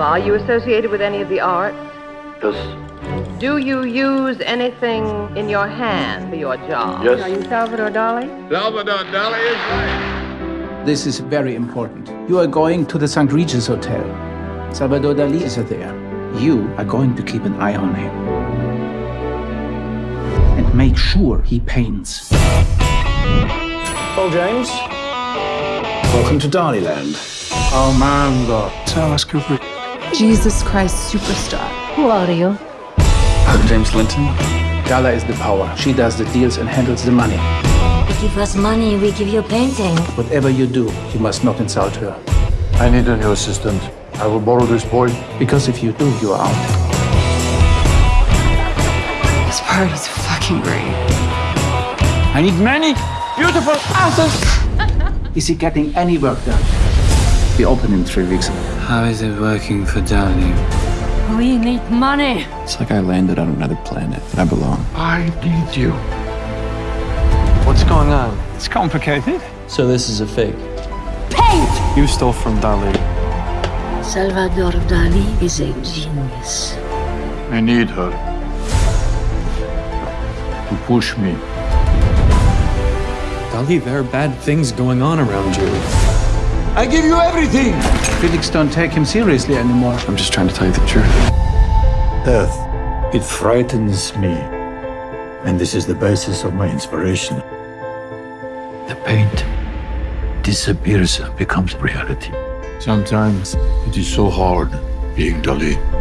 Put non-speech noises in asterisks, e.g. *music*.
Are you associated with any of the arts? Yes. Do you use anything in your hand for your job? Yes. Are you Salvador Dali? Salvador Dali is right. This is very important. You are going to the St. Regis Hotel. Salvador Dali is there. You are going to keep an eye on him. And make sure he paints. Paul James. Welcome to Daliland. Oh, Mango. Alice Cooper. Jesus Christ superstar. Who are you? I'm James Linton. Gala is the power. She does the deals and handles the money. You give us money, we give you a painting. Whatever you do, you must not insult her. I need a new assistant. I will borrow this boy. Because if you do, you are out. This party's fucking great. I need many beautiful asses. *laughs* Is he getting any work done? We open in three weeks. How is it working for Dali? We need money. It's like I landed on another planet. I belong. I need you. What's going on? It's complicated. So this is a fake. Paint! You stole from Dali. Salvador Dali is a genius. I need her. To push me. Dali, there are bad things going on around you. I give you everything! Critics don't take him seriously anymore. I'm just trying to tell you the truth. Death, it frightens me. And this is the basis of my inspiration. The paint disappears and becomes reality. Sometimes it is so hard being Dali.